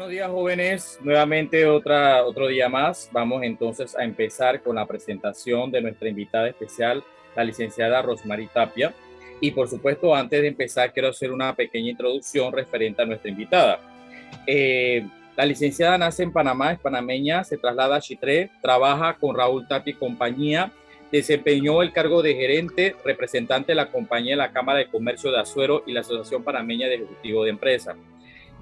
Buenos días jóvenes, nuevamente otra, otro día más. Vamos entonces a empezar con la presentación de nuestra invitada especial, la licenciada Rosmarie Tapia. Y por supuesto, antes de empezar, quiero hacer una pequeña introducción referente a nuestra invitada. Eh, la licenciada nace en Panamá, es panameña, se traslada a Chitré, trabaja con Raúl Tapia y compañía, desempeñó el cargo de gerente, representante de la compañía de la Cámara de Comercio de Azuero y la Asociación Panameña de Ejecutivo de Empresas.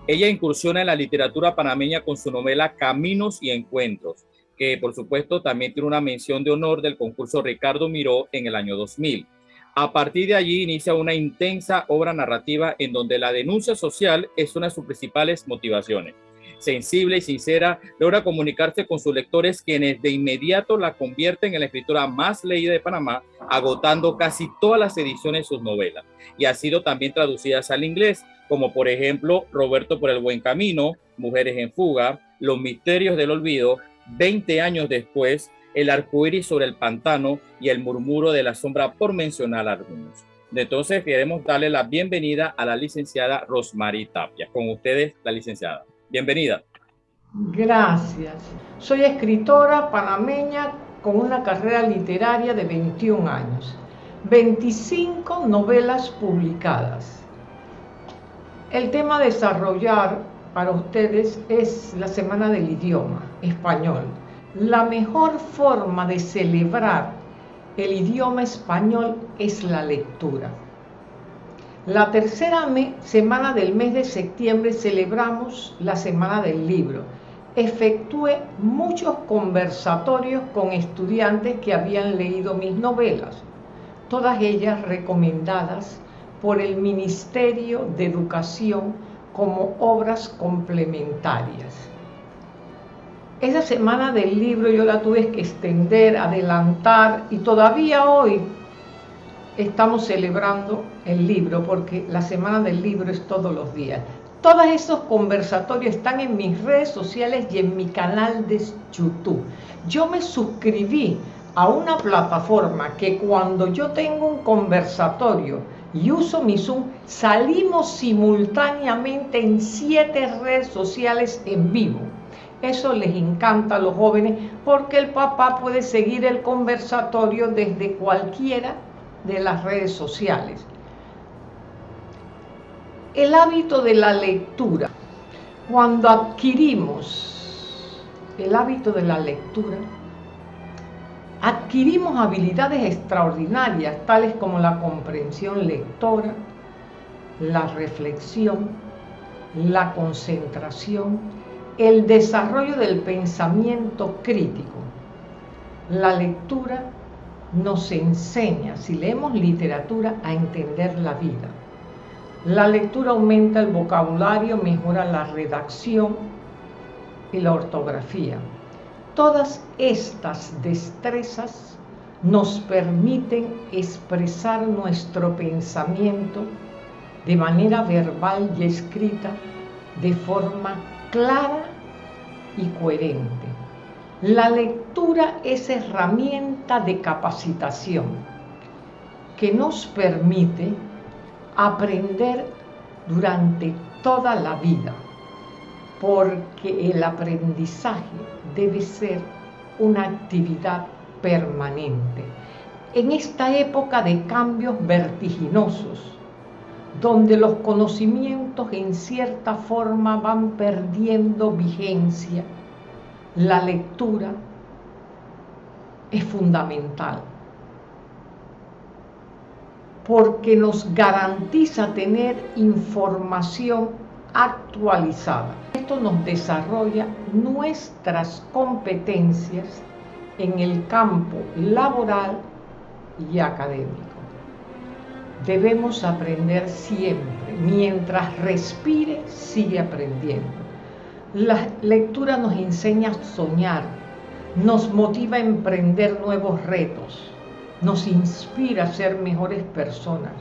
Ella incursiona en la literatura panameña con su novela Caminos y Encuentros, que por supuesto también tiene una mención de honor del concurso Ricardo Miró en el año 2000. A partir de allí inicia una intensa obra narrativa en donde la denuncia social es una de sus principales motivaciones. Sensible y sincera, logra comunicarse con sus lectores quienes de inmediato la convierten en la escritora más leída de Panamá, agotando casi todas las ediciones de sus novelas. Y ha sido también traducidas al inglés, como por ejemplo Roberto por el Buen Camino, Mujeres en Fuga, Los Misterios del Olvido, 20 años después, El Arcoíris sobre el Pantano y El Murmuro de la Sombra, por mencionar algunos. Entonces, queremos darle la bienvenida a la licenciada Rosmarie Tapia. Con ustedes, la licenciada. Bienvenida. Gracias. Soy escritora panameña con una carrera literaria de 21 años, 25 novelas publicadas el tema a desarrollar para ustedes es la Semana del Idioma Español. La mejor forma de celebrar el idioma español es la lectura. La tercera semana del mes de septiembre celebramos la Semana del Libro. Efectué muchos conversatorios con estudiantes que habían leído mis novelas, todas ellas recomendadas por el Ministerio de Educación como obras complementarias. Esa semana del libro yo la tuve que extender, adelantar y todavía hoy estamos celebrando el libro porque la semana del libro es todos los días. Todos esos conversatorios están en mis redes sociales y en mi canal de YouTube. Yo me suscribí a una plataforma que cuando yo tengo un conversatorio y uso mi Zoom, salimos simultáneamente en siete redes sociales en vivo. Eso les encanta a los jóvenes porque el papá puede seguir el conversatorio desde cualquiera de las redes sociales. El hábito de la lectura. Cuando adquirimos el hábito de la lectura, adquirimos habilidades extraordinarias, tales como la comprensión lectora, la reflexión, la concentración, el desarrollo del pensamiento crítico. La lectura nos enseña, si leemos literatura, a entender la vida. La lectura aumenta el vocabulario, mejora la redacción y la ortografía. Todas estas destrezas nos permiten expresar nuestro pensamiento de manera verbal y escrita de forma clara y coherente. La lectura es herramienta de capacitación que nos permite aprender durante toda la vida porque el aprendizaje debe ser una actividad permanente. En esta época de cambios vertiginosos, donde los conocimientos en cierta forma van perdiendo vigencia, la lectura es fundamental porque nos garantiza tener información actualizada. Esto nos desarrolla nuestras competencias en el campo laboral y académico. Debemos aprender siempre, mientras respire, sigue aprendiendo. La lectura nos enseña a soñar, nos motiva a emprender nuevos retos, nos inspira a ser mejores personas,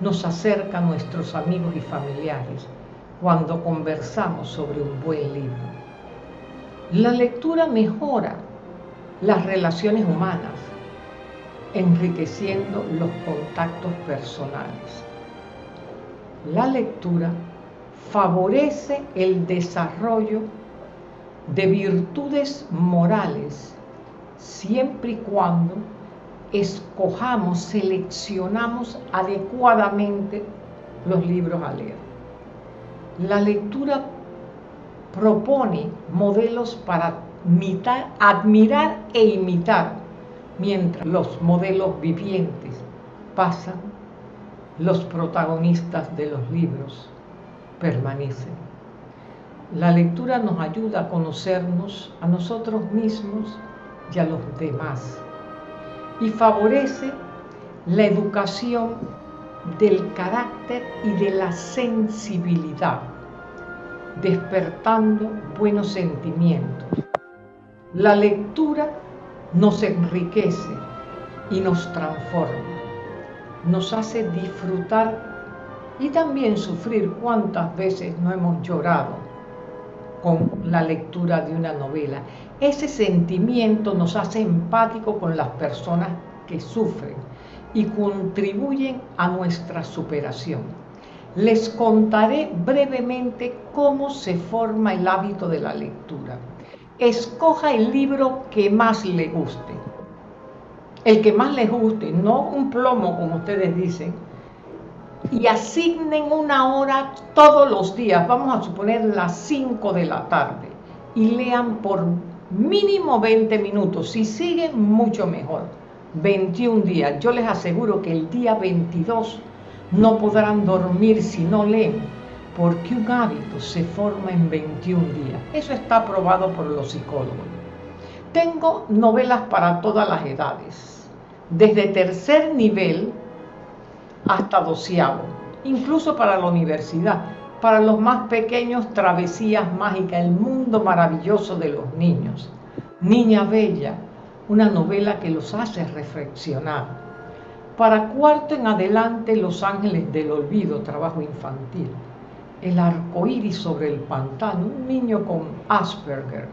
nos acerca a nuestros amigos y familiares, cuando conversamos sobre un buen libro. La lectura mejora las relaciones humanas, enriqueciendo los contactos personales. La lectura favorece el desarrollo de virtudes morales siempre y cuando escojamos, seleccionamos adecuadamente los libros a leer. La lectura propone modelos para admirar e imitar, mientras los modelos vivientes pasan, los protagonistas de los libros permanecen. La lectura nos ayuda a conocernos a nosotros mismos y a los demás y favorece la educación del carácter y de la sensibilidad, despertando buenos sentimientos. La lectura nos enriquece y nos transforma, nos hace disfrutar y también sufrir cuántas veces no hemos llorado con la lectura de una novela. Ese sentimiento nos hace empático con las personas que sufren y contribuyen a nuestra superación. Les contaré brevemente cómo se forma el hábito de la lectura. Escoja el libro que más le guste. El que más le guste, no un plomo como ustedes dicen, y asignen una hora todos los días, vamos a suponer las 5 de la tarde, y lean por mínimo 20 minutos. Si siguen, mucho mejor. 21 días. Yo les aseguro que el día 22 no podrán dormir si no leen, porque un hábito se forma en 21 días. Eso está probado por los psicólogos. Tengo novelas para todas las edades, desde tercer nivel hasta doceavo, incluso para la universidad. Para los más pequeños, Travesías Mágicas, el mundo maravilloso de los niños. Niña Bella, una novela que los hace reflexionar. Para cuarto en adelante, Los Ángeles del Olvido, trabajo infantil. El arco iris sobre el pantano, un niño con Asperger.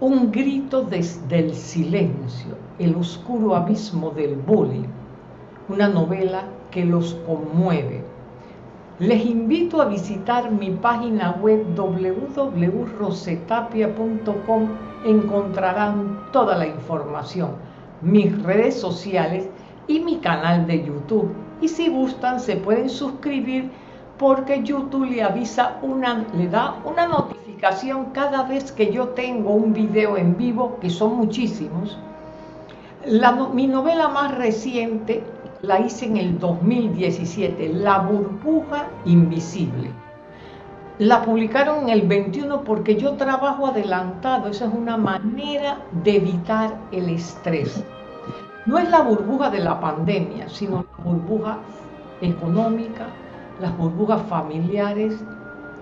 Un grito desde el silencio, el oscuro abismo del bullying una novela que los conmueve. Les invito a visitar mi página web www.rosetapia.com. Encontrarán toda la información, mis redes sociales y mi canal de YouTube. Y si gustan, se pueden suscribir porque YouTube le avisa una, le da una notificación cada vez que yo tengo un video en vivo, que son muchísimos. mi novela más reciente la hice en el 2017, La burbuja invisible. La publicaron en el 21 porque yo trabajo adelantado, esa es una manera de evitar el estrés. No es la burbuja de la pandemia, sino la burbuja económica, las burbujas familiares,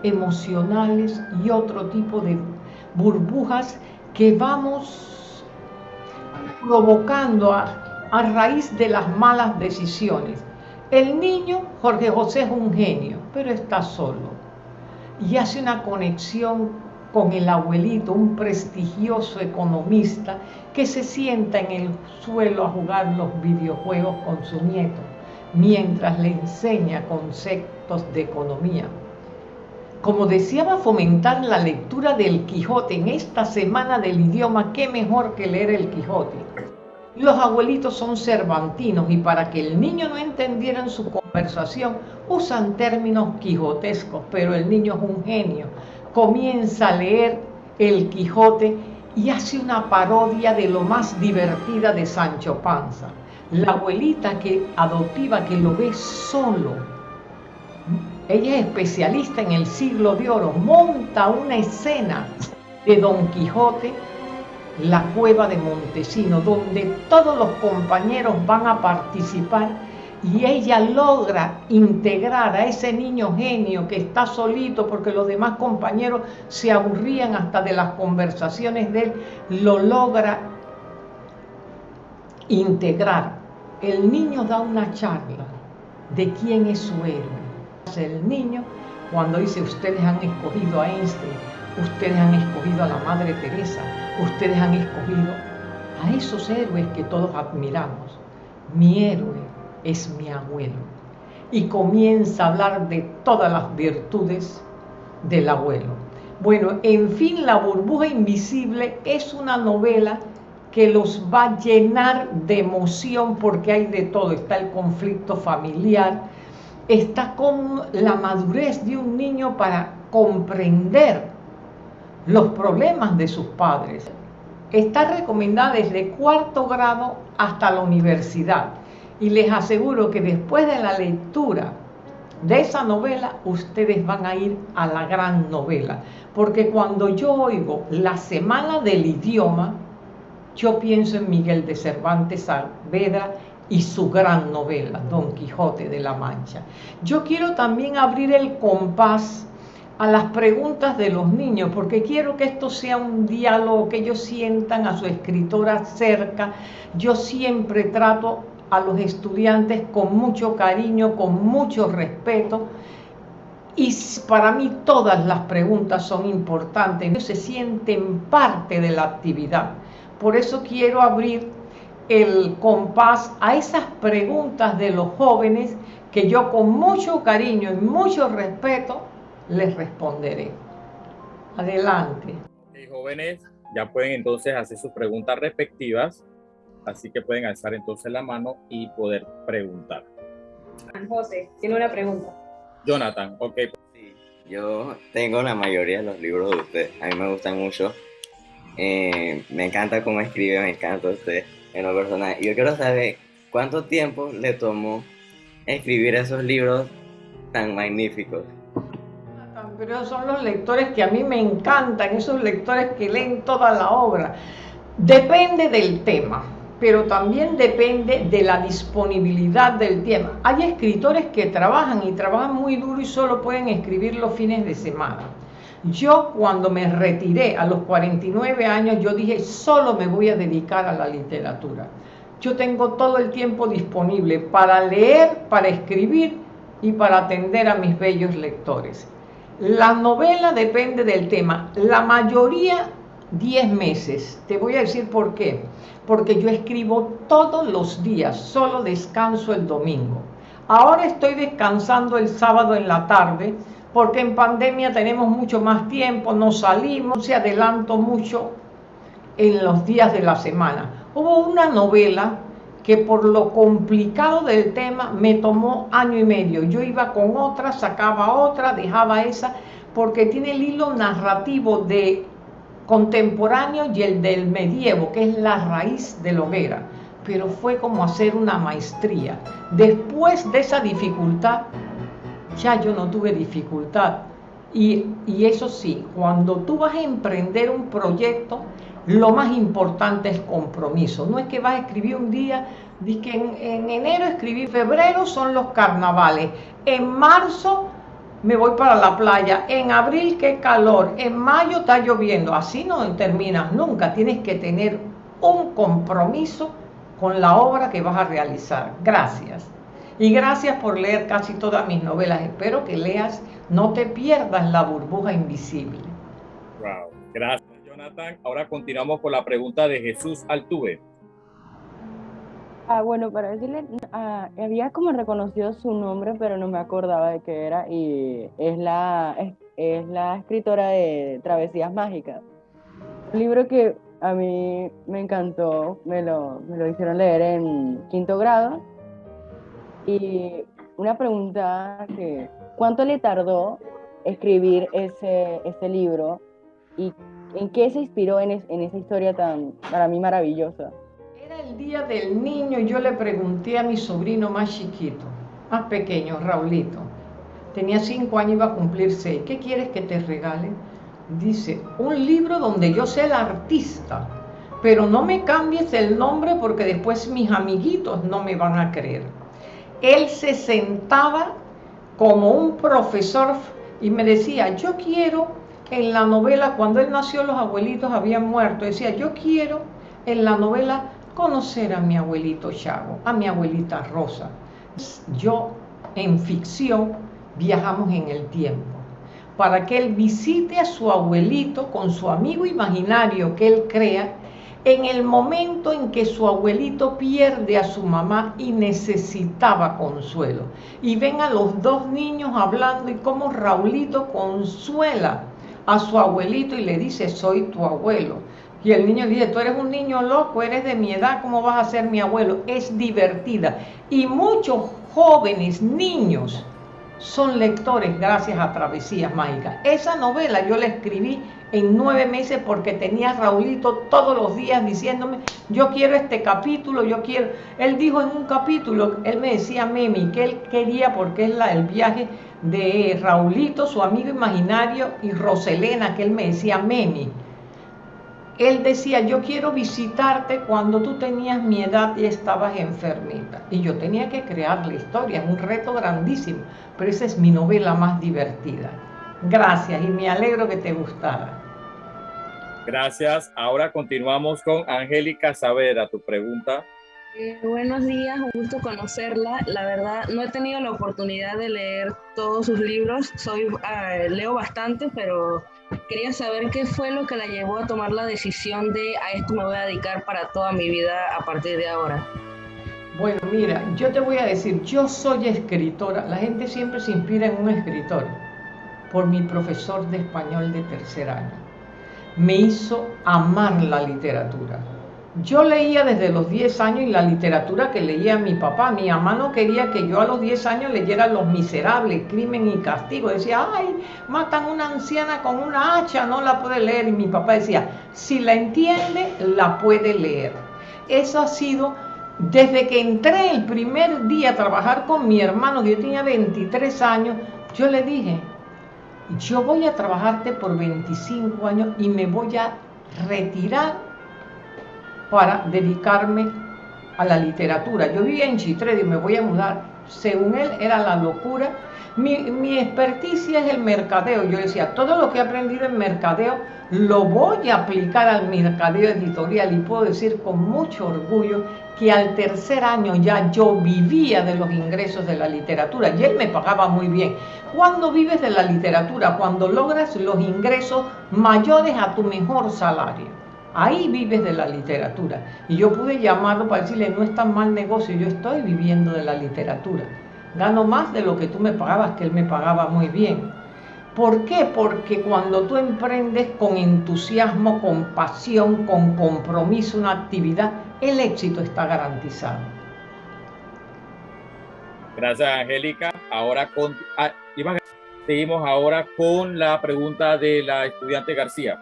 emocionales y otro tipo de burbujas que vamos provocando a a raíz de las malas decisiones. El niño, Jorge José es un genio, pero está solo y hace una conexión con el abuelito, un prestigioso economista que se sienta en el suelo a jugar los videojuegos con su nieto, mientras le enseña conceptos de economía. Como deseaba fomentar la lectura del Quijote en esta semana del idioma, qué mejor que leer el Quijote. Los abuelitos son cervantinos y para que el niño no entendiera en su conversación usan términos quijotescos, pero el niño es un genio. Comienza a leer el Quijote y hace una parodia de lo más divertida de Sancho Panza. La abuelita que adoptiva que lo ve solo. Ella es especialista en el siglo de oro, monta una escena de Don Quijote la cueva de Montesino, donde todos los compañeros van a participar y ella logra integrar a ese niño genio que está solito porque los demás compañeros se aburrían hasta de las conversaciones de él, lo logra integrar. El niño da una charla de quién es su héroe. El niño, cuando dice ustedes han escogido a Einstein, ustedes han escogido a la Madre Teresa, ustedes han escogido a esos héroes que todos admiramos. Mi héroe es mi abuelo. y comienza a hablar de todas las virtudes del abuelo. Bueno, en fin, La burbuja invisible es una novela que los va a llenar de emoción porque hay de todo. Está el conflicto familiar, está con la madurez de un niño para comprender los problemas de sus padres. Está recomendada desde cuarto grado hasta la universidad. Y les aseguro que después de la lectura de esa novela, ustedes van a ir a la gran novela. Porque cuando yo oigo la semana del idioma, yo pienso en Miguel de Cervantes Saavedra y su gran novela, Don Quijote de la Mancha. Yo quiero también abrir el compás a las preguntas de los niños, porque quiero que esto sea un diálogo, que ellos sientan a su escritora cerca. Yo siempre trato a los estudiantes con mucho cariño, con mucho respeto, y para mí todas las preguntas son importantes, ellos se sienten parte de la actividad. Por eso quiero abrir el compás a esas preguntas de los jóvenes que yo con mucho cariño y mucho respeto les responderé. Adelante. jóvenes, ya pueden entonces hacer sus preguntas respectivas, así que pueden alzar entonces la mano y poder preguntar. José, tiene una pregunta. Jonathan, ok. Sí, yo tengo la mayoría de los libros de usted, a mí me gustan mucho. Eh, me encanta cómo escribe, me encanta usted en lo personal. Yo quiero saber cuánto tiempo le tomó escribir esos libros tan magníficos. Pero son los lectores que a mí me encantan, esos lectores que leen toda la obra. Depende del tema, pero también depende de la disponibilidad del tema. Hay escritores que trabajan y trabajan muy duro y solo pueden escribir los fines de semana. Yo cuando me retiré a los 49 años, yo dije, solo me voy a dedicar a la literatura. Yo tengo todo el tiempo disponible para leer, para escribir y para atender a mis bellos lectores. La novela depende del tema. La mayoría 10 meses. Te voy a decir por qué. Porque yo escribo todos los días, solo descanso el domingo. Ahora estoy descansando el sábado en la tarde porque en pandemia tenemos mucho más tiempo, no salimos, se adelanto mucho en los días de la semana. Hubo una novela que por lo complicado del tema me tomó año y medio. Yo iba con otra, sacaba otra, dejaba esa, porque tiene el hilo narrativo de contemporáneo y el del medievo, que es la raíz de la hoguera. Pero fue como hacer una maestría. Después de esa dificultad, ya yo no tuve dificultad. Y, eso sí, cuando tú vas a emprender un proyecto, lo más importante es compromiso. No es que vas a escribir un día, di que en, en enero escribí, febrero son los carnavales, en marzo me voy para la playa, en abril qué calor, en mayo está lloviendo. Así no terminas nunca, tienes que tener un compromiso con la obra que vas a realizar. Gracias. Y gracias por leer casi todas mis novelas. Espero que leas, no te pierdas la burbuja invisible. Wow, gracias Ahora continuamos con la pregunta de Jesús Altuve. Ah, bueno, para decirle, ah, había como reconocido su nombre, pero no me acordaba de qué era, y es la, es, la escritora de Travesías Mágicas. Un libro que a mí me encantó, me lo, me lo hicieron leer en quinto grado, y una pregunta que, ¿cuánto le tardó escribir ese, ese libro y en qué se inspiró en, esa historia tan, para mí, maravillosa? Era el día del niño y yo le pregunté a mi sobrino más chiquito, más pequeño, Raulito. Tenía cinco años, iba a cumplir seis. ¿Qué quieres que te regale? Dice, un libro donde yo sea el artista, pero no me cambies el nombre porque después mis amiguitos no me van a creer él se sentaba como un profesor y me decía, yo quiero en la novela, cuando él nació los abuelitos habían muerto, decía, yo quiero en la novela conocer a mi abuelito Chago, a mi abuelita Rosa. Yo en ficción viajamos en el tiempo para que él visite a su abuelito con su amigo imaginario que él crea en el momento en que su abuelito pierde a su mamá y necesitaba consuelo. Y ven a los dos niños hablando y cómo Raulito consuela a su abuelito y le dice, soy tu abuelo. Y el niño dice, tú eres un niño loco, eres de mi edad, ¿cómo vas a ser mi abuelo? Es divertida. Y muchos jóvenes, niños, son lectores gracias a Travesías Mágicas. Esa novela yo la escribí en nueve meses porque tenía a Raulito todos los días diciéndome, yo quiero este capítulo, yo quiero... Él dijo en un capítulo, él me decía Memi, que él quería porque es la, el viaje de Raulito, su amigo imaginario, y Roselena, que él me decía Memi. Él decía, yo quiero visitarte cuando tú tenías mi edad y estabas enfermita. Y yo tenía que crear la historia, es un reto grandísimo, pero esa es mi novela más divertida. Gracias y me alegro que te gustara. Gracias. Ahora continuamos con Angélica Saavedra. Tu pregunta. Eh, buenos días, un gusto conocerla. La verdad, no he tenido la oportunidad de leer todos sus libros. Soy uh, leo bastante, pero quería saber qué fue lo que la llevó a tomar la decisión de a esto me voy a dedicar para toda mi vida a partir de ahora. Bueno, mira, yo te voy a decir, yo soy escritora. La gente siempre se inspira en un escritor por mi profesor de español de tercer año. Me hizo amar la literatura. Yo leía desde los 10 años y la literatura que leía mi papá. Mi mamá no quería que yo a los 10 años leyera Los Miserables, Crimen y Castigo. Decía, ay, matan a una anciana con una hacha, no la puede leer. Y mi papá decía, si la entiende, la puede leer. Eso ha sido, desde que entré el primer día a trabajar con mi hermano, que yo tenía 23 años, yo le dije, yo voy a trabajarte por 25 años y me voy a retirar para dedicarme a la literatura. Yo vivía en Chitré y me voy a mudar. Según él era la locura. Mi, mi experticia es el mercadeo. Yo decía, todo lo que he aprendido en mercadeo lo voy a aplicar al mercadeo editorial y puedo decir con mucho orgullo que al tercer año ya yo vivía de los ingresos de la literatura y él me pagaba muy bien. ¿Cuándo vives de la literatura? Cuando logras los ingresos mayores a tu mejor salario. Ahí vives de la literatura. Y yo pude llamarlo para decirle, no es tan mal negocio, yo estoy viviendo de la literatura. Gano más de lo que tú me pagabas, que él me pagaba muy bien. ¿Por qué? Porque cuando tú emprendes con entusiasmo, con pasión, con compromiso una actividad, el éxito está garantizado. Gracias, Angélica. Ahora ah, seguimos ahora con la pregunta de la estudiante García.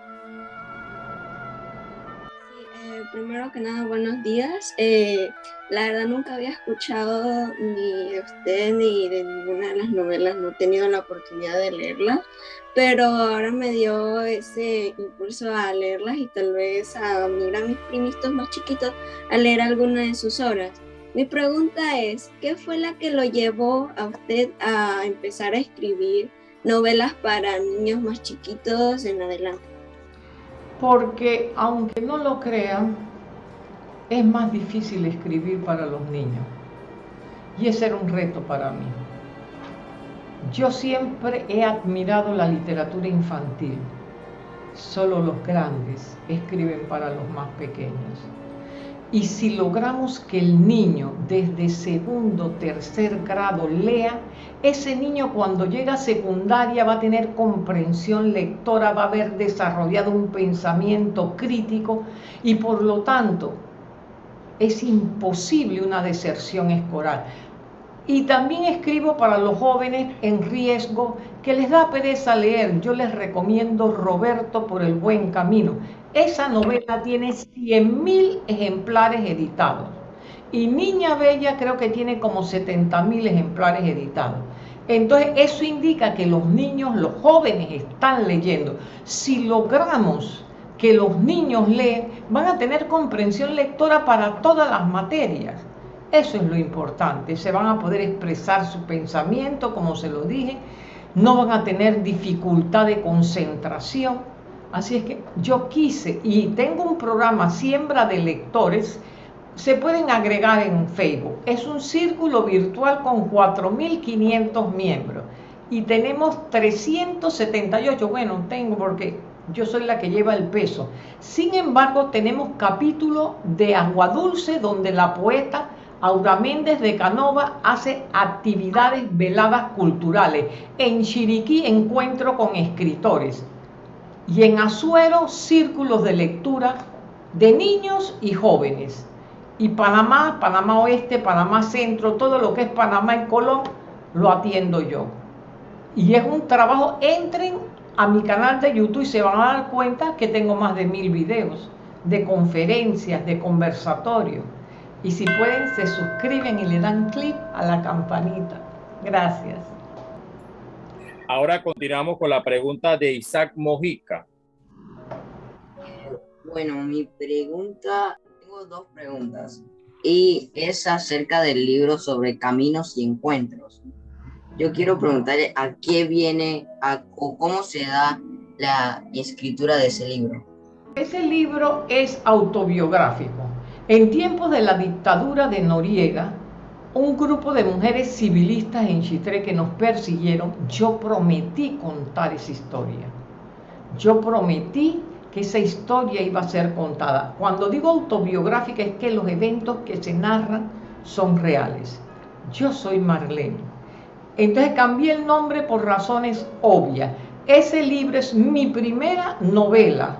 Primero que nada, buenos días. Eh, la verdad nunca había escuchado ni de usted ni de ninguna de las novelas, no he tenido la oportunidad de leerlas, pero ahora me dio ese impulso a leerlas y tal vez a mirar a mis primitos más chiquitos a leer alguna de sus obras. Mi pregunta es, ¿qué fue la que lo llevó a usted a empezar a escribir novelas para niños más chiquitos en adelante? Porque aunque no lo crean, es más difícil escribir para los niños. Y ese era un reto para mí. Yo siempre he admirado la literatura infantil. Solo los grandes escriben para los más pequeños. Y si logramos que el niño desde segundo, tercer grado lea, ese niño cuando llega a secundaria va a tener comprensión lectora, va a haber desarrollado un pensamiento crítico y por lo tanto es imposible una deserción escolar. Y también escribo para los jóvenes en riesgo que les da pereza leer. Yo les recomiendo Roberto por el buen camino. Esa novela tiene 100.000 ejemplares editados. Y Niña Bella creo que tiene como 70.000 ejemplares editados. Entonces eso indica que los niños, los jóvenes están leyendo. Si logramos que los niños leen, van a tener comprensión lectora para todas las materias. Eso es lo importante, se van a poder expresar su pensamiento, como se lo dije, no van a tener dificultad de concentración. Así es que yo quise, y tengo un programa Siembra de Lectores, se pueden agregar en Facebook. Es un círculo virtual con 4.500 miembros y tenemos 378, bueno, tengo porque yo soy la que lleva el peso. Sin embargo, tenemos capítulo de Agua Dulce donde la poeta Aura Méndez de Canova hace actividades veladas culturales. En Chiriquí encuentro con escritores. Y en Azuero círculos de lectura de niños y jóvenes. Y Panamá, Panamá Oeste, Panamá Centro, todo lo que es Panamá y Colón, lo atiendo yo. Y es un trabajo, entren a mi canal de YouTube y se van a dar cuenta que tengo más de mil videos de conferencias, de conversatorios. Y si pueden, se suscriben y le dan clic a la campanita. Gracias. Ahora continuamos con la pregunta de Isaac Mojica. Bueno, mi pregunta, tengo dos preguntas. Y es acerca del libro sobre caminos y encuentros yo quiero preguntarle a qué viene a, o cómo se da la escritura de ese libro. Ese libro es autobiográfico. En tiempos de la dictadura de Noriega, un grupo de mujeres civilistas en Chitré que nos persiguieron, yo prometí contar esa historia. Yo prometí que esa historia iba a ser contada. Cuando digo autobiográfica es que los eventos que se narran son reales. Yo soy Marlene entonces cambié el nombre por razones obvias. Ese libro es mi primera novela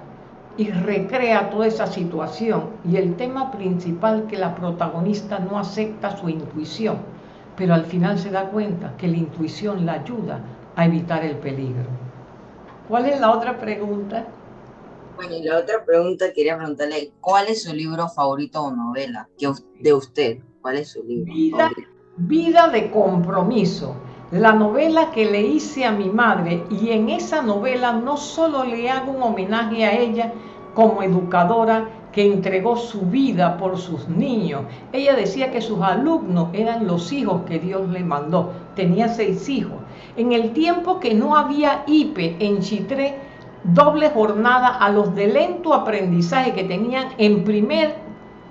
y recrea toda esa situación y el tema principal que la protagonista no acepta su intuición, pero al final se da cuenta que la intuición la ayuda a evitar el peligro. ¿Cuál es la otra pregunta? Bueno, y la otra pregunta quería preguntarle, ¿cuál es su libro favorito o novela de usted? ¿Cuál es su libro? Vida, vida de compromiso la novela que le hice a mi madre y en esa novela no solo le hago un homenaje a ella como educadora que entregó su vida por sus niños. Ella decía que sus alumnos eran los hijos que Dios le mandó. Tenía seis hijos. En el tiempo que no había IPE en Chitré, doble jornada a los de lento aprendizaje que tenían en primer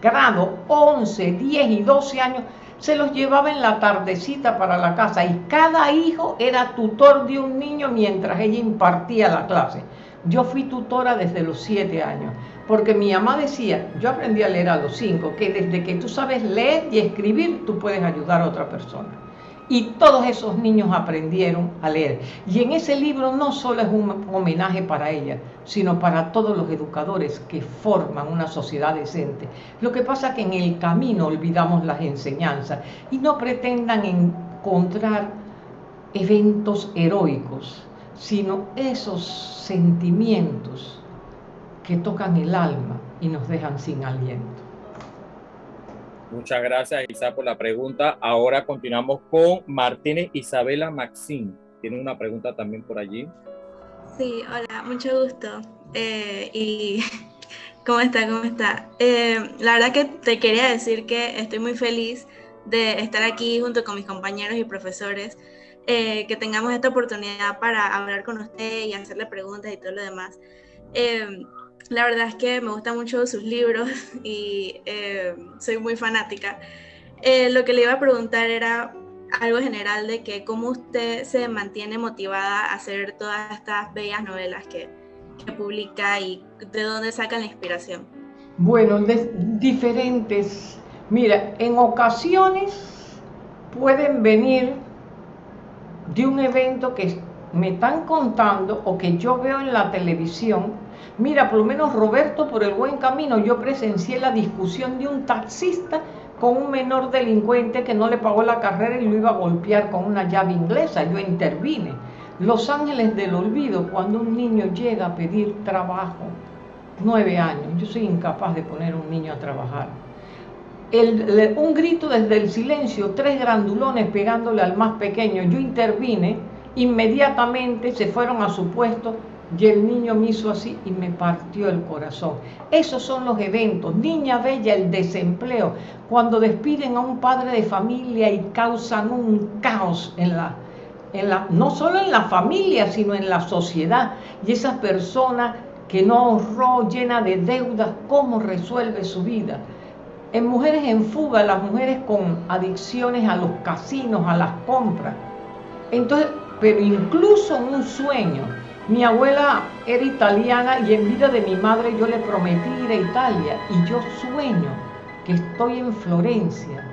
grado 11, 10 y 12 años, se los llevaba en la tardecita para la casa y cada hijo era tutor de un niño mientras ella impartía la clase. Yo fui tutora desde los siete años, porque mi mamá decía, yo aprendí a leer a los cinco, que desde que tú sabes leer y escribir, tú puedes ayudar a otra persona. Y todos esos niños aprendieron a leer. Y en ese libro no solo es un homenaje para ella, sino para todos los educadores que forman una sociedad decente. Lo que pasa es que en el camino olvidamos las enseñanzas y no pretendan encontrar eventos heroicos, sino esos sentimientos que tocan el alma y nos dejan sin aliento. Muchas gracias, Isa, por la pregunta. Ahora continuamos con Martínez Isabela Maxín. Tiene una pregunta también por allí. Sí, hola, mucho gusto. Eh, y ¿cómo está? ¿Cómo está? Eh, la verdad que te quería decir que estoy muy feliz de estar aquí junto con mis compañeros y profesores, eh, que tengamos esta oportunidad para hablar con usted y hacerle preguntas y todo lo demás. La verdad es que me gustan mucho sus libros y eh, soy muy fanática. Eh, lo que le iba a preguntar era algo general de que cómo usted se mantiene motivada a hacer todas estas bellas novelas que, que publica y de dónde saca la inspiración. Bueno, de diferentes. Mira, en ocasiones pueden venir de un evento que me están contando o que yo veo en la televisión Mira, por lo menos Roberto, por el buen camino, yo presencié la discusión de un taxista con un menor delincuente que no le pagó la carrera y lo iba a golpear con una llave inglesa. Yo intervine. Los ángeles del olvido, cuando un niño llega a pedir trabajo, nueve años, yo soy incapaz de poner a un niño a trabajar. un grito desde el silencio, tres grandulones pegándole al más pequeño, yo intervine, inmediatamente se fueron a su puesto, y el niño me hizo así y me partió el corazón. Esos son los eventos. Niña Bella, el desempleo. Cuando despiden a un padre de familia y causan un caos en la, en la, no solo en la familia, sino en la sociedad. Y esa persona que no ahorró, llena de deudas, ¿cómo resuelve su vida? En Mujeres en Fuga, las mujeres con adicciones a los casinos, a las compras. Entonces, pero incluso en un sueño, Mi abuela era italiana y en vida de mi madre yo le prometí ir a Italia y yo sueño que estoy en Florencia,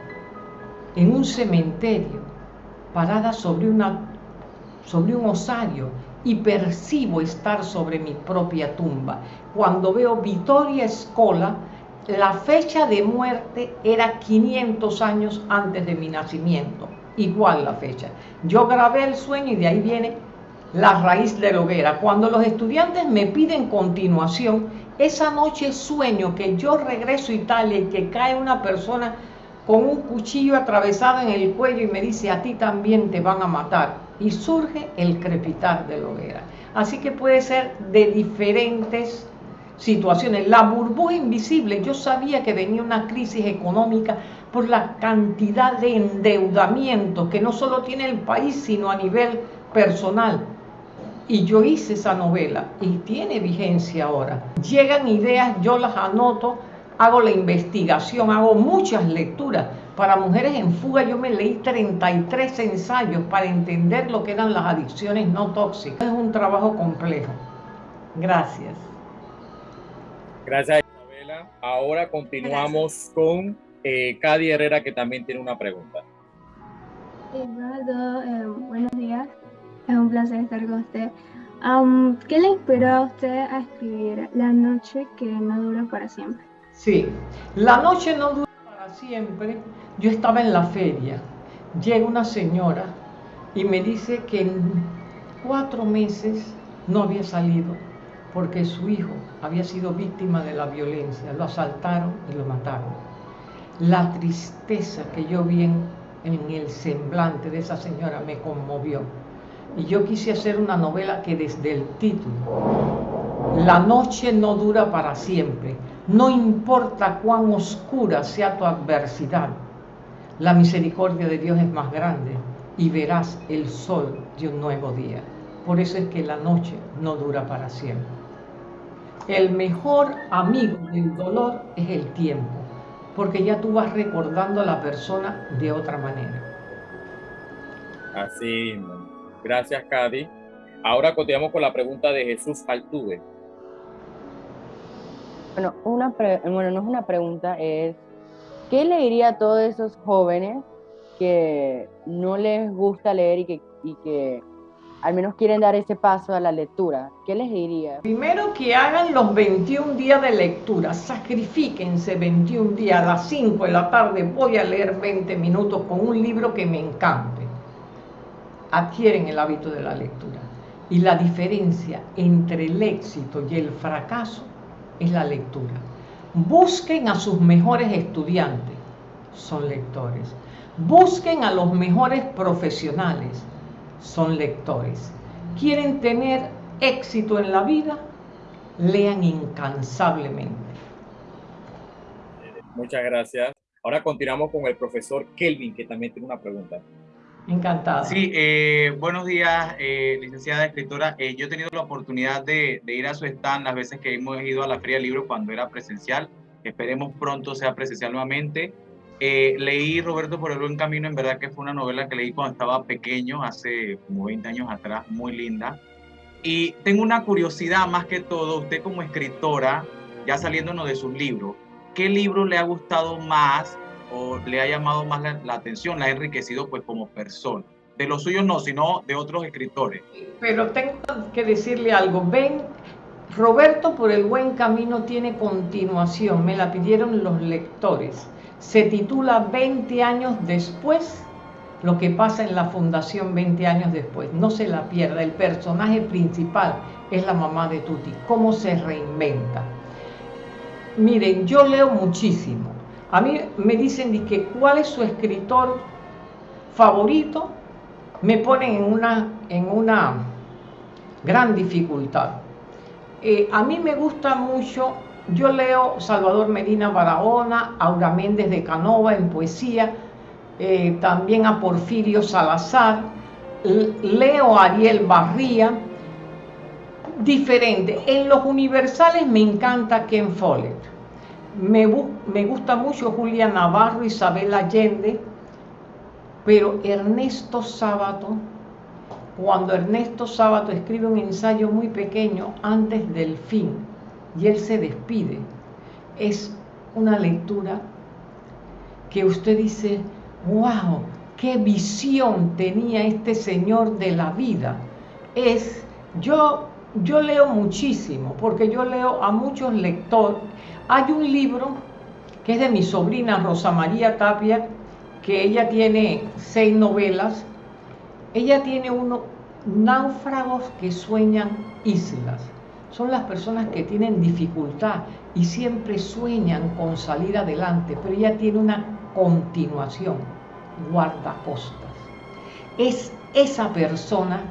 en un cementerio, parada sobre, una, sobre un osario y percibo estar sobre mi propia tumba. Cuando veo Vittoria Escola, la fecha de muerte era 500 años antes de mi nacimiento, igual la fecha. Yo grabé el sueño y de ahí viene la raíz de la hoguera. Cuando los estudiantes me piden continuación, esa noche sueño que yo regreso a Italia y que cae una persona con un cuchillo atravesado en el cuello y me dice, a ti también te van a matar. Y surge el crepitar de la hoguera. Así que puede ser de diferentes situaciones. La burbuja invisible, yo sabía que venía una crisis económica por la cantidad de endeudamiento que no solo tiene el país, sino a nivel personal. Y yo hice esa novela y tiene vigencia ahora. Llegan ideas, yo las anoto, hago la investigación, hago muchas lecturas. Para Mujeres en Fuga yo me leí 33 ensayos para entender lo que eran las adicciones no tóxicas. Es un trabajo complejo. Gracias. Gracias Isabela. Ahora continuamos con eh, Cady Herrera que también tiene una pregunta. Eduardo, eh, buenos días. Es un placer estar con usted. ¿Qué le inspiró a usted a escribir La noche que no dura para siempre? Sí, La noche no dura para siempre. Yo estaba en la feria. Llega una señora y me dice que en cuatro meses no había salido porque su hijo había sido víctima de la violencia. Lo asaltaron y lo mataron. La tristeza que yo vi en, el semblante de esa señora me conmovió y yo quise hacer una novela que desde el título, la noche no dura para siempre, no importa cuán oscura sea tu adversidad, la misericordia de Dios es más grande y verás el sol de un nuevo día. Por eso es que la noche no dura para siempre. El mejor amigo del dolor es el tiempo, porque ya tú vas recordando a la persona de otra manera. Así, Gracias, Cady. Ahora continuamos con la pregunta de Jesús Altuve. Bueno, una bueno, no es una pregunta, es ¿qué le diría a todos esos jóvenes que no les gusta leer y que, y que al menos quieren dar ese paso a la lectura? ¿Qué les diría? Primero que hagan los 21 días de lectura, sacrifíquense 21 días, a las 5 de la tarde voy a leer 20 minutos con un libro que me encante adquieren el hábito de la lectura. Y la diferencia entre el éxito y el fracaso es la lectura. Busquen a sus mejores estudiantes, son lectores. Busquen a los mejores profesionales, son lectores. ¿Quieren tener éxito en la vida? Lean incansablemente. Muchas gracias. Ahora continuamos con el profesor Kelvin, que también tiene una pregunta. Encantada. Sí, eh, buenos días, eh, licenciada escritora. Eh, yo he tenido la oportunidad de, ir a su stand las veces que hemos ido a la Feria del Libro cuando era presencial. Esperemos pronto sea presencial nuevamente. leí Roberto por el buen camino, en verdad que fue una novela que leí cuando estaba pequeño, hace como 20 años atrás, muy linda. Y tengo una curiosidad más que todo, usted como escritora, ya saliéndonos de sus libros, ¿qué libro le ha gustado más o le ha llamado más la, atención, la ha enriquecido pues como persona. De los suyos no, sino de otros escritores. Pero tengo que decirle algo. Ven, Roberto por el buen camino tiene continuación. Me la pidieron los lectores. Se titula 20 años después, lo que pasa en la fundación 20 años después. No se la pierda. El personaje principal es la mamá de Tuti. Cómo se reinventa. Miren, yo leo muchísimo a mí me dicen que cuál es su escritor favorito, me ponen en una, en una gran dificultad. Eh, a mí me gusta mucho, yo leo Salvador Medina Barahona, Aura Méndez de Canova en poesía, eh, también a Porfirio Salazar, leo a Ariel Barría, diferente. En los universales me encanta Ken Follett me, gusta mucho Julia Navarro, Isabel Allende, pero Ernesto Sábato cuando Ernesto Sábato escribe un ensayo muy pequeño antes del fin y él se despide. Es una lectura que usted dice, wow, qué visión tenía este señor de la vida. Es, yo, yo leo muchísimo, porque yo leo a muchos lectores. Hay un libro que es de mi sobrina Rosa María Tapia, que ella tiene seis novelas. Ella tiene uno, náufragos que sueñan islas. Son las personas que tienen dificultad y siempre sueñan con salir adelante, pero ella tiene una continuación, guardacostas. Es esa persona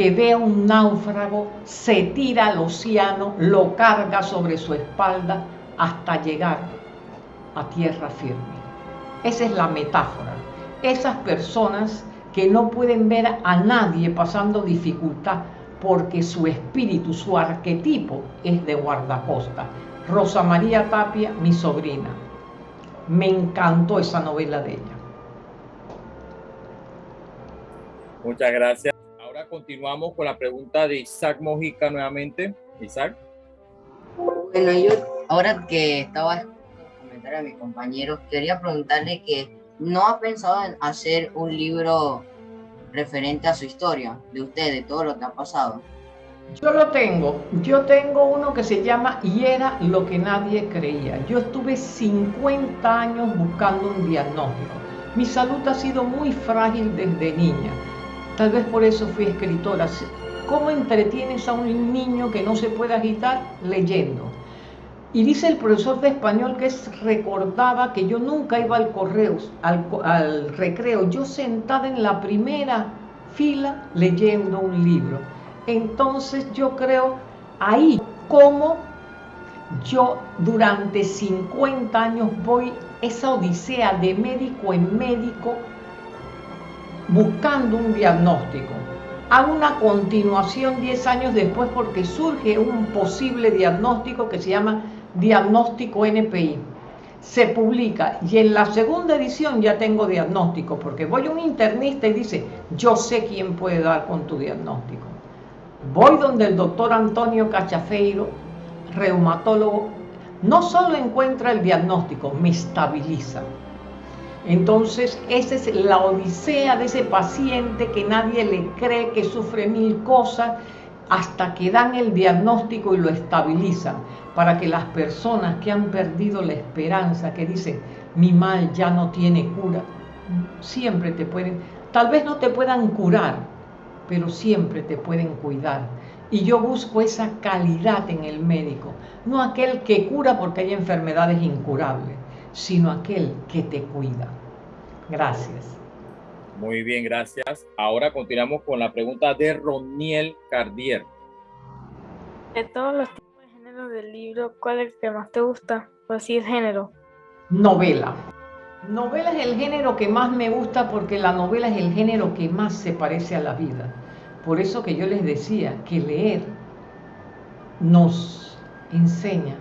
que ve a un náufrago, se tira al océano, lo carga sobre su espalda hasta llegar a tierra firme. Esa es la metáfora. Esas personas que no pueden ver a nadie pasando dificultad porque su espíritu, su arquetipo es de guardacosta. Rosa María Tapia, mi sobrina. Me encantó esa novela de ella. Muchas gracias. Continuamos con la pregunta de Isaac Mojica nuevamente. Isaac. Bueno, yo ahora que estaba comentar a mis compañeros, quería preguntarle que no ha pensado en hacer un libro referente a su historia, de usted, de todo lo que ha pasado. Yo lo tengo. Yo tengo uno que se llama Y era lo que nadie creía. Yo estuve 50 años buscando un diagnóstico. Mi salud ha sido muy frágil desde niña. Tal vez por eso fui escritora. ¿Cómo entretienes a un niño que no se puede agitar? Leyendo. Y dice el profesor de español que recordaba que yo nunca iba al correo, al, al recreo, yo sentada en la primera fila leyendo un libro entonces yo creo ahí como yo durante 50 años voy esa odisea de médico en médico buscando un diagnóstico. Hago una continuación 10 años después porque surge un posible diagnóstico que se llama diagnóstico NPI. Se publica y en la segunda edición ya tengo diagnóstico porque voy a un internista y dice, yo sé quién puede dar con tu diagnóstico. Voy donde el doctor Antonio Cachafeiro, reumatólogo, no solo encuentra el diagnóstico, me estabiliza. Entonces, esa es la odisea de ese paciente que nadie le cree que sufre mil cosas hasta que dan el diagnóstico y lo estabilizan, para que las personas que han perdido la esperanza, que dicen, mi mal ya no tiene cura, siempre te pueden, tal vez no te puedan curar, pero siempre te pueden cuidar. Y yo busco esa calidad en el médico, no aquel que cura porque hay enfermedades incurables, sino aquel que te cuida. Gracias. Muy bien, gracias. Ahora continuamos con la pregunta de Roniel Cardier. De todos los tipos de género del libro, ¿cuál es el que más te gusta? Pues sí, es género. Novela. Novela es el género que más me gusta porque la novela es el género que más se parece a la vida. Por eso que yo les decía que leer nos enseña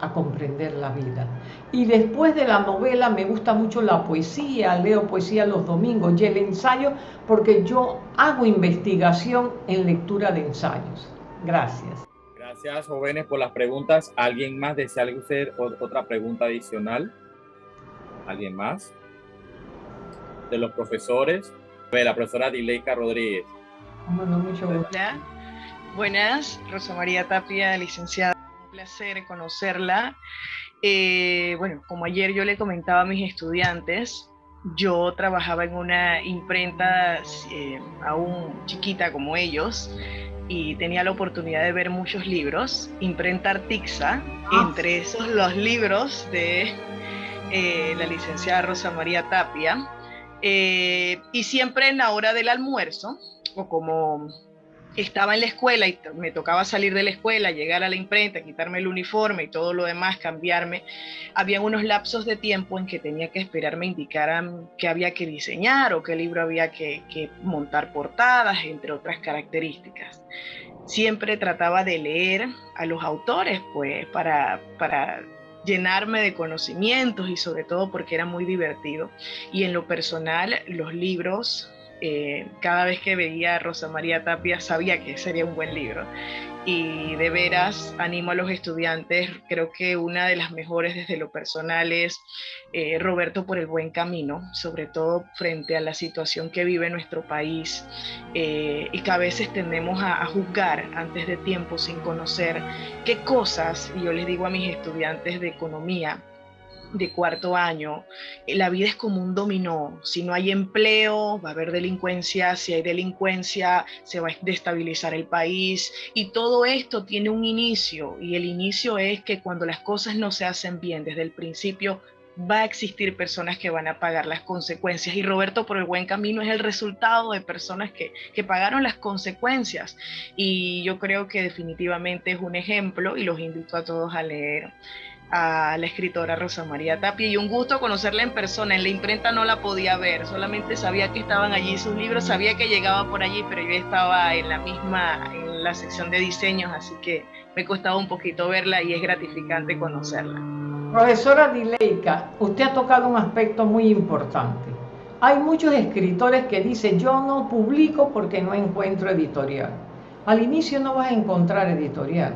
a comprender la vida. Y después de la novela me gusta mucho la poesía, leo poesía los domingos y el ensayo porque yo hago investigación en lectura de ensayos. Gracias. Gracias jóvenes por las preguntas. ¿Alguien más desea hacer otra pregunta adicional? ¿Alguien más? De los profesores. La profesora Dileika Rodríguez. Bueno, mucho Hola. Buenas, Rosa María Tapia, licenciada. Placer conocerla. Eh, bueno, como ayer yo le comentaba a mis estudiantes, yo trabajaba en una imprenta eh, aún chiquita como ellos y tenía la oportunidad de ver muchos libros. Imprenta Artixa, ah. entre esos los libros de eh, la licenciada Rosa María Tapia. y siempre en la hora del almuerzo, o como estaba en la escuela y me tocaba salir de la escuela, llegar a la imprenta, quitarme el uniforme y todo lo demás, cambiarme, había unos lapsos de tiempo en que tenía que esperar me indicaran qué había que diseñar o qué libro había que, montar portadas, entre otras características. Siempre trataba de leer a los autores, pues, para, para llenarme de conocimientos y sobre todo porque era muy divertido. Y en lo personal, los libros eh, cada vez que veía a Rosa María Tapia sabía que sería un buen libro. Y de veras animo a los estudiantes, creo que una de las mejores desde lo personal es eh, Roberto por el buen camino, sobre todo frente a la situación que vive nuestro país eh, y que a veces tendemos a, a juzgar antes de tiempo sin conocer qué cosas, y yo les digo a mis estudiantes de economía, de cuarto año, eh, la vida es como un dominó. Si no hay empleo, va a haber delincuencia. Si hay delincuencia, se va a destabilizar el país. Y todo esto tiene un inicio. Y el inicio es que cuando las cosas no se hacen bien desde el principio, va a existir personas que van a pagar las consecuencias. Y Roberto por el buen camino es el resultado de personas que, que pagaron las consecuencias. Y yo creo que definitivamente es un ejemplo y los invito a todos a leer a la escritora Rosa María Tapia y un gusto conocerla en persona. En la imprenta no la podía ver, solamente sabía que estaban allí sus libros, sabía que llegaba por allí, pero yo estaba en la misma, en la sección de diseños, así que me costaba un poquito verla y es gratificante conocerla. Profesora Dileika, usted ha tocado un aspecto muy importante. Hay muchos escritores que dicen yo no publico porque no encuentro editorial. Al inicio no vas a encontrar editorial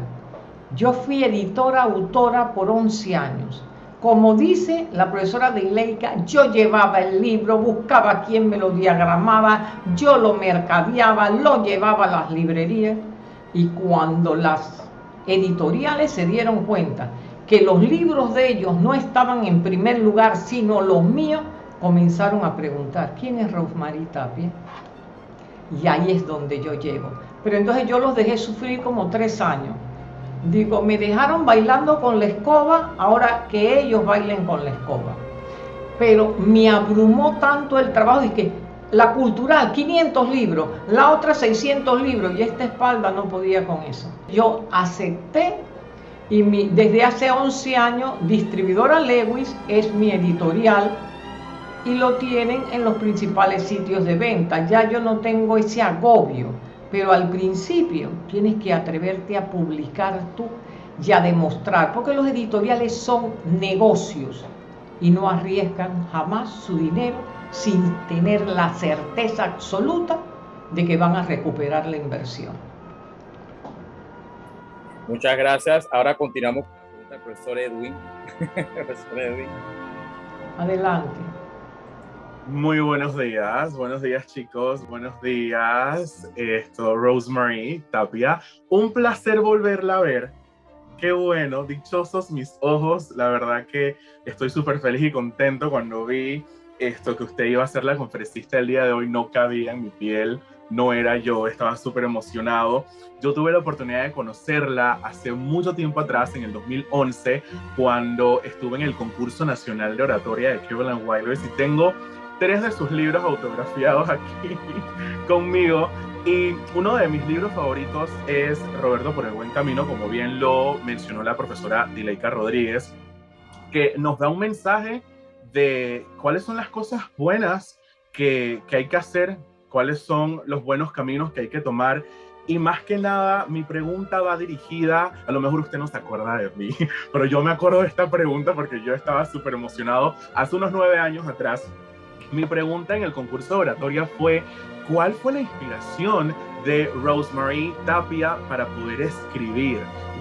yo fui editora, autora por 11 años. Como dice la profesora de Ileica, yo llevaba el libro, buscaba quien me lo diagramaba, yo lo mercadeaba, lo llevaba a las librerías y cuando las editoriales se dieron cuenta que los libros de ellos no estaban en primer lugar, sino los míos, comenzaron a preguntar, ¿quién es Rosemary Tapia? Y ahí es donde yo llego. Pero entonces yo los dejé sufrir como tres años Digo, me dejaron bailando con la escoba, ahora que ellos bailen con la escoba. Pero me abrumó tanto el trabajo de que la cultural, 500 libros, la otra 600 libros y esta espalda no podía con eso. Yo acepté y desde hace 11 años Distribuidora Lewis es mi editorial y lo tienen en los principales sitios de venta. Ya yo no tengo ese agobio pero al principio tienes que atreverte a publicar tú y a demostrar, porque los editoriales son negocios y no arriesgan jamás su dinero sin tener la certeza absoluta de que van a recuperar la inversión. Muchas gracias. Ahora continuamos con la pregunta del profesor Edwin. profesor Edwin. Adelante. Muy buenos días, buenos días chicos, buenos días, esto, Rosemary Tapia. Un placer volverla a ver. Qué bueno, dichosos mis ojos. La verdad que estoy súper feliz y contento cuando vi esto que usted iba a ser la conferencista el día de hoy. No cabía en mi piel, no era yo, estaba súper emocionado. Yo tuve la oportunidad de conocerla hace mucho tiempo atrás, en el 2011, cuando estuve en el concurso nacional de oratoria de Cleveland Wilders y tengo tres de sus libros autografiados aquí conmigo. Y uno de mis libros favoritos es Roberto por el Buen Camino, como bien lo mencionó la profesora Dileika Rodríguez, que nos da un mensaje de cuáles son las cosas buenas que, que hay que hacer, cuáles son los buenos caminos que hay que tomar y más que nada, mi pregunta va dirigida, a lo mejor usted no se acuerda de mí, pero yo me acuerdo de esta pregunta porque yo estaba súper emocionado hace unos nueve años atrás. Mi pregunta en el concurso de oratoria fue, ¿cuál fue la inspiración de Rosemary Tapia para poder escribir?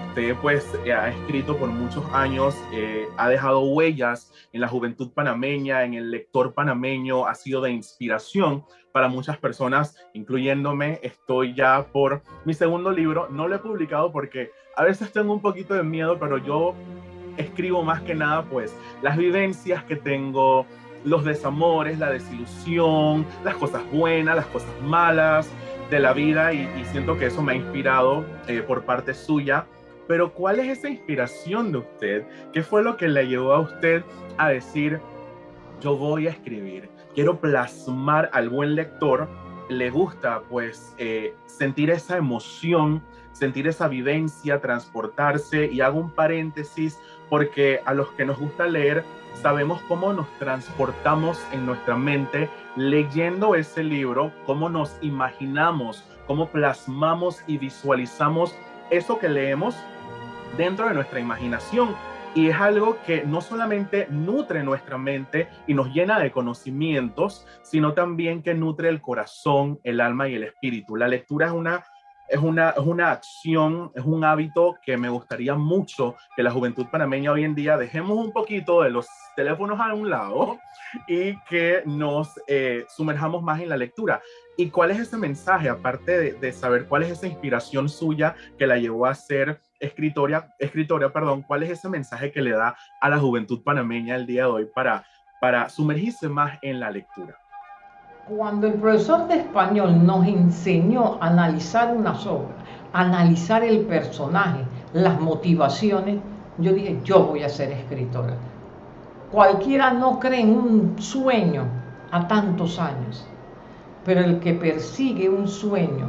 Usted pues ha escrito por muchos años, eh, ha dejado huellas en la juventud panameña, en el lector panameño, ha sido de inspiración para muchas personas, incluyéndome. Estoy ya por mi segundo libro, no lo he publicado porque a veces tengo un poquito de miedo, pero yo escribo más que nada pues las vivencias que tengo, los desamores, la desilusión, las cosas buenas, las cosas malas de la vida y, siento que eso me ha inspirado eh, por parte suya. Pero ¿cuál es esa inspiración de usted? ¿Qué fue lo que le llevó a usted a decir, yo voy a escribir, quiero plasmar al buen lector, le gusta pues eh, sentir esa emoción, sentir esa vivencia, transportarse y hago un paréntesis porque a los que nos gusta leer sabemos cómo nos transportamos en nuestra mente leyendo ese libro, cómo nos imaginamos, cómo plasmamos y visualizamos eso que leemos dentro de nuestra imaginación. y es algo que no solamente nutre nuestra mente y nos llena de conocimientos, sino también que nutre el corazón, el alma y el espíritu. La lectura es una es una, es una acción, es un hábito que me gustaría mucho que la juventud panameña hoy en día dejemos un poquito de los teléfonos a un lado y que nos eh, sumerjamos más en la lectura. ¿Y cuál es ese mensaje, aparte de, de, saber cuál es esa inspiración suya que la llevó a ser escritora, escritora, perdón, cuál es ese mensaje que le da a la juventud panameña el día de hoy para, para sumergirse más en la lectura? Cuando el profesor de español nos enseñó a analizar una obras, analizar el personaje, las motivaciones, yo dije, yo voy a ser escritora. Cualquiera no cree en un sueño a tantos años, pero el que persigue un sueño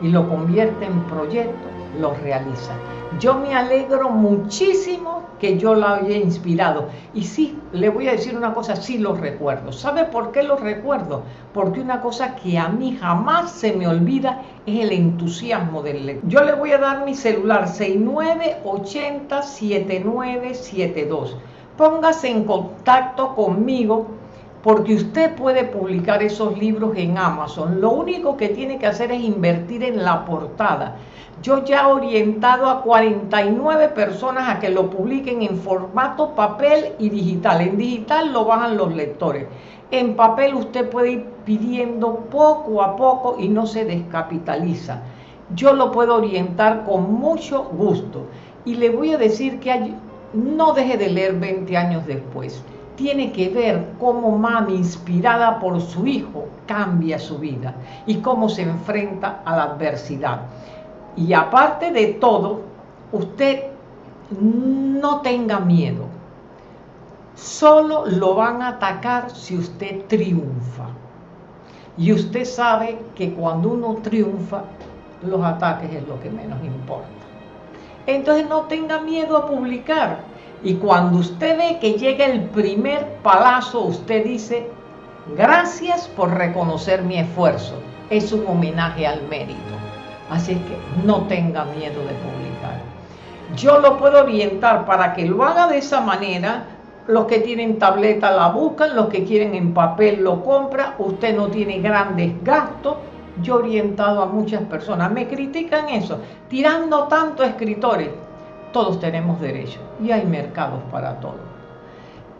y lo convierte en proyecto, lo realiza. Yo me alegro muchísimo que yo la haya inspirado. Y sí, le voy a decir una cosa, sí lo recuerdo. ¿Sabe por qué lo recuerdo? Porque una cosa que a mí jamás se me olvida es el entusiasmo del lector. Yo le voy a dar mi celular 69807972. Póngase en contacto conmigo porque usted puede publicar esos libros en Amazon. Lo único que tiene que hacer es invertir en la portada. Yo ya he orientado a 49 personas a que lo publiquen en formato papel y digital. En digital lo bajan los lectores. En papel usted puede ir pidiendo poco a poco y no se descapitaliza. Yo lo puedo orientar con mucho gusto. Y le voy a decir que no deje de leer 20 años después tiene que ver cómo mami, inspirada por su hijo, cambia su vida y cómo se enfrenta a la adversidad. Y aparte de todo, usted no tenga miedo. Solo lo van a atacar si usted triunfa. Y usted sabe que cuando uno triunfa, los ataques es lo que menos importa. Entonces no tenga miedo a publicar y cuando usted ve que llega el primer palazo, usted dice, gracias por reconocer mi esfuerzo. Es un homenaje al mérito. Así que no tenga miedo de publicar. Yo lo puedo orientar para que lo haga de esa manera. Los que tienen tableta la buscan, los que quieren en papel lo compra. Usted no tiene grandes gastos. Yo he orientado a muchas personas. Me critican eso, tirando tanto escritores todos tenemos derecho y hay mercados para todo.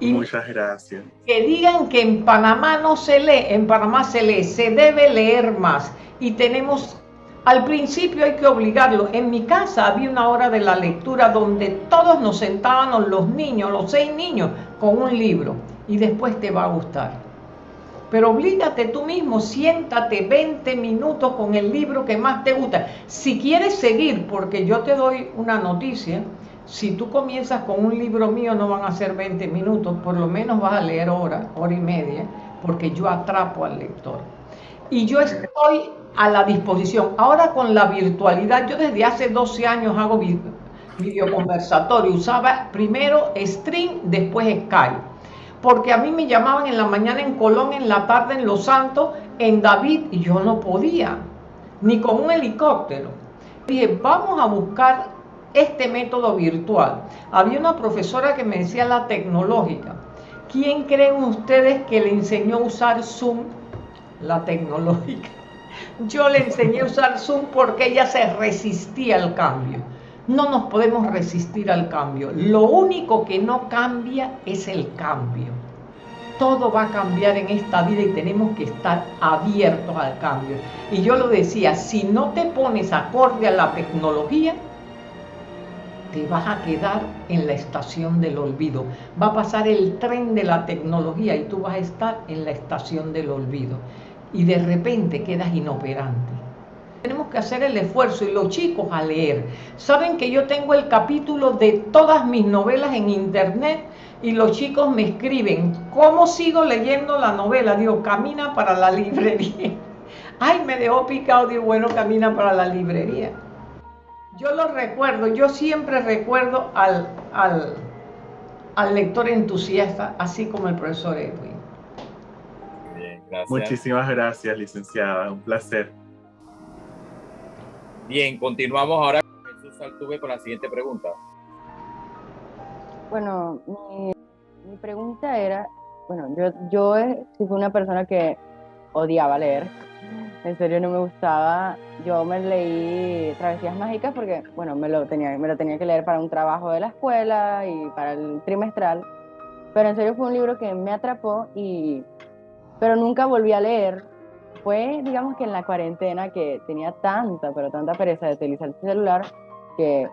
Y Muchas gracias. Que digan que en Panamá no se lee, en Panamá se lee, se debe leer más. Y tenemos, al principio hay que obligarlo. En mi casa había una hora de la lectura donde todos nos sentábamos, los niños, los seis niños, con un libro. Y después te va a gustar. Pero oblígate tú mismo, siéntate 20 minutos con el libro que más te gusta. Si quieres seguir, porque yo te doy una noticia, si tú comienzas con un libro mío no van a ser 20 minutos, por lo menos vas a leer hora, hora y media, porque yo atrapo al lector. Y yo estoy a la disposición. Ahora con la virtualidad, yo desde hace 12 años hago videoconversatorio. Usaba primero Stream, después Skype porque a mí me llamaban en la mañana en Colón, en la tarde en Los Santos, en David, y yo no podía, ni con un helicóptero. Dije, vamos a buscar este método virtual. Había una profesora que me decía la tecnológica. ¿Quién creen ustedes que le enseñó a usar Zoom? La tecnológica. Yo le enseñé a usar Zoom porque ella se resistía al cambio. No nos podemos resistir al cambio. Lo único que no cambia es el cambio. Todo va a cambiar en esta vida y tenemos que estar abiertos al cambio. Y yo lo decía, si no te pones acorde a la tecnología, te vas a quedar en la estación del olvido. Va a pasar el tren de la tecnología y tú vas a estar en la estación del olvido. Y de repente quedas inoperante. Tenemos que hacer el esfuerzo y los chicos a leer. Saben que yo tengo el capítulo de todas mis novelas en internet y los chicos me escriben, ¿cómo sigo leyendo la novela? Digo, camina para la librería. Ay, me dejó picado, digo, bueno, camina para la librería. Yo lo recuerdo, yo siempre recuerdo al, al, al lector entusiasta, así como el profesor Edwin. Muchísimas gracias, licenciada, un placer. Bien, continuamos ahora con Jesús Altuve con la siguiente pregunta. bueno, mi, pregunta era, bueno, yo, yo eh, fui una persona que odiaba leer, en serio no me gustaba, yo me leí Travesías Mágicas porque, bueno, me lo tenía, me lo tenía que leer para un trabajo de la escuela y para el trimestral, pero en serio fue un libro que me atrapó y, pero nunca volví a leer. Fue, digamos que en la cuarentena que tenía tanta, pero tanta pereza de utilizar el celular, que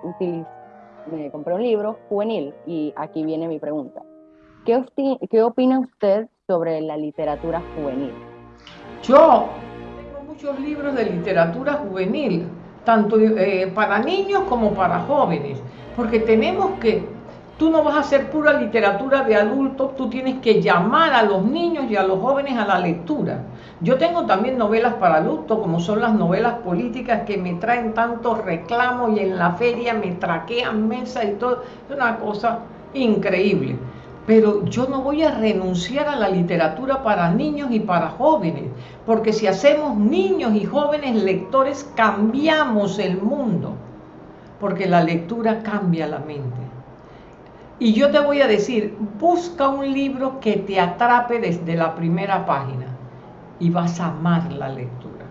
me compré un libro juvenil y aquí viene mi pregunta. ¿Qué, ¿Qué opina usted sobre la literatura juvenil? Yo tengo muchos libros de literatura juvenil, tanto eh, para niños como para jóvenes, porque tenemos que, tú no vas a hacer pura literatura de adultos, tú tienes que llamar a los niños y a los jóvenes a la lectura. Yo tengo también novelas para adultos, como son las novelas políticas que me traen tantos reclamos y en la feria me traquean mesa y todo, es una cosa increíble pero yo no voy a renunciar a la literatura para niños y para jóvenes, porque si hacemos niños y jóvenes lectores, cambiamos el mundo, porque la lectura cambia la mente. Y yo te voy a decir, busca un libro que te atrape desde la primera página y vas a amar la lectura.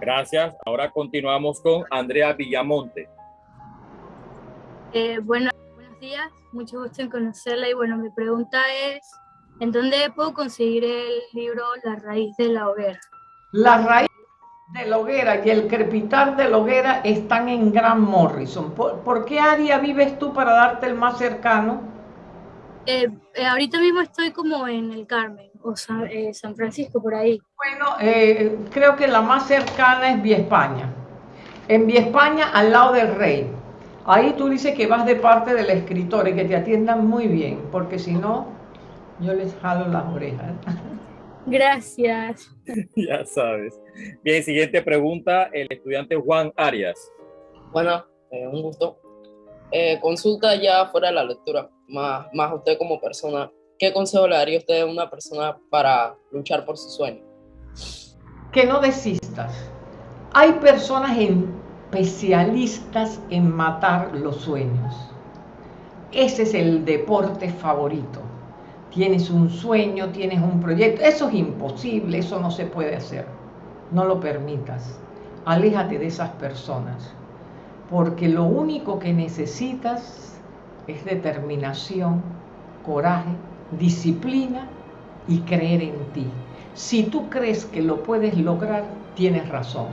Gracias. Ahora continuamos con Andrea Villamonte. Eh, bueno, días, mucho gusto en conocerla y bueno, mi pregunta es, ¿en dónde puedo conseguir el libro La raíz de la hoguera? La raíz de la hoguera y el crepitar de la hoguera están en Gran Morrison. ¿Por, qué área vives tú para darte el más cercano? Eh, eh, ahorita mismo estoy como en el Carmen o San, eh, San Francisco, por ahí. Bueno, creo que la más cercana es Vía España. En Vía España, al lado del Rey. Ahí tú dices que vas de parte del escritor y que te atiendan muy bien, porque si no, yo les jalo las orejas. Gracias. ya sabes. Bien, siguiente pregunta, el estudiante Juan Arias. Bueno, eh, un gusto. Eh, consulta ya fuera de la lectura, más, más usted como persona, ¿qué consejo le daría usted a una persona para luchar por su sueño? Que no desistas. Hay personas especialistas en matar los sueños. Ese es el deporte favorito. Tienes un sueño, tienes un proyecto. Eso es imposible, eso no se puede hacer. No lo permitas. Aléjate de esas personas. Porque lo único que necesitas es determinación, coraje, disciplina y creer en ti. Si tú crees que lo puedes lograr, tienes razón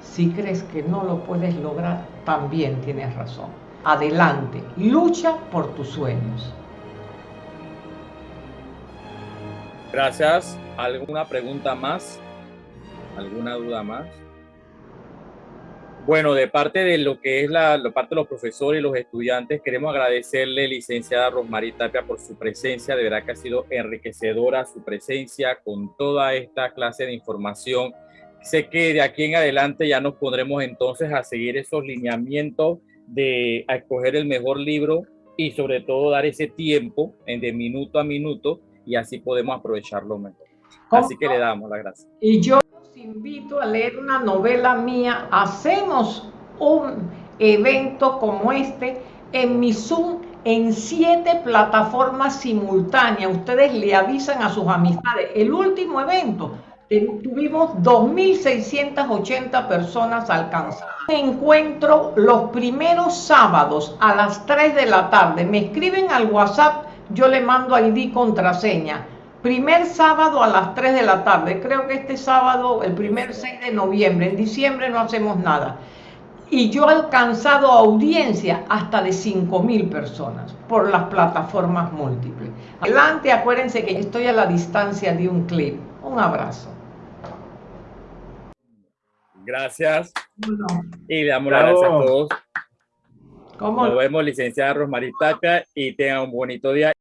si crees que no lo puedes lograr, también tienes razón. Adelante, lucha por tus sueños. Gracias. ¿Alguna pregunta más? ¿Alguna duda más? Bueno, de parte de lo que es la, parte de los profesores y los estudiantes, queremos agradecerle, licenciada Rosmarie Tapia, por su presencia. De verdad que ha sido enriquecedora su presencia con toda esta clase de información Sé que de aquí en adelante ya nos pondremos entonces a seguir esos lineamientos de a escoger el mejor libro y sobre todo dar ese tiempo en de minuto a minuto y así podemos aprovecharlo mejor. Así que le damos la gracia. Y yo los invito a leer una novela mía. Hacemos un evento como este en mi Zoom en siete plataformas simultáneas. Ustedes le avisan a sus amistades. El último evento tuvimos 2.680 personas alcanzadas. Encuentro los primeros sábados a las 3 de la tarde. Me escriben al WhatsApp, yo le mando ID contraseña. Primer sábado a las 3 de la tarde. Creo que este sábado, el primer 6 de noviembre. En diciembre no hacemos nada. Y yo he alcanzado audiencia hasta de 5.000 personas por las plataformas múltiples. Adelante, acuérdense que estoy a la distancia de un clip. Un abrazo. Gracias. Y le damos las gracias a todos. Nos vemos, licenciada Rosmarie Tapia, y tengan un bonito día.